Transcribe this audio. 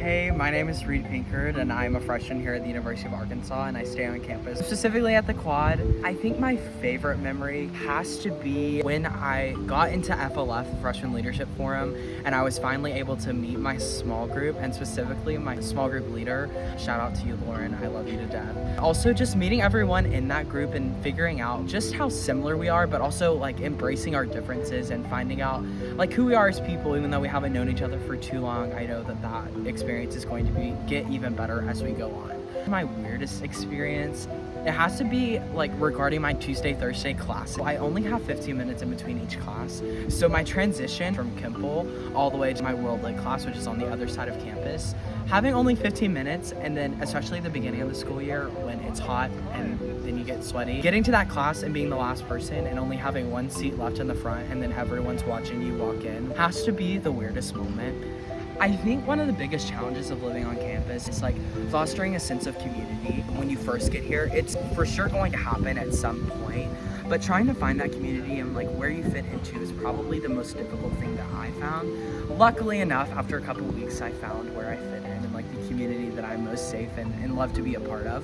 Hey, my name is Reed Pinkard and I'm a freshman here at the University of Arkansas and I stay on campus, specifically at the quad. I think my favorite memory has to be when I got into FLF, the Freshman Leadership Forum, and I was finally able to meet my small group and specifically my small group leader. Shout out to you, Lauren. I love you to death. Also, just meeting everyone in that group and figuring out just how similar we are, but also like embracing our differences and finding out like who we are as people, even though we haven't known each other for too long. I know that that experience experience is going to be get even better as we go on. My weirdest experience, it has to be like regarding my Tuesday, Thursday class. I only have 15 minutes in between each class. So my transition from Kimpel all the way to my World Lit class, which is on the other side of campus, having only 15 minutes and then especially the beginning of the school year when it's hot and then you get sweaty, getting to that class and being the last person and only having one seat left in the front and then everyone's watching you walk in has to be the weirdest moment. I think one of the biggest challenges of living on campus is like fostering a sense of community when you first get here. It's for sure going to happen at some point, but trying to find that community and like where you fit into is probably the most difficult thing that I found. Luckily enough, after a couple weeks, I found where I fit in and like the community that I'm most safe in and love to be a part of.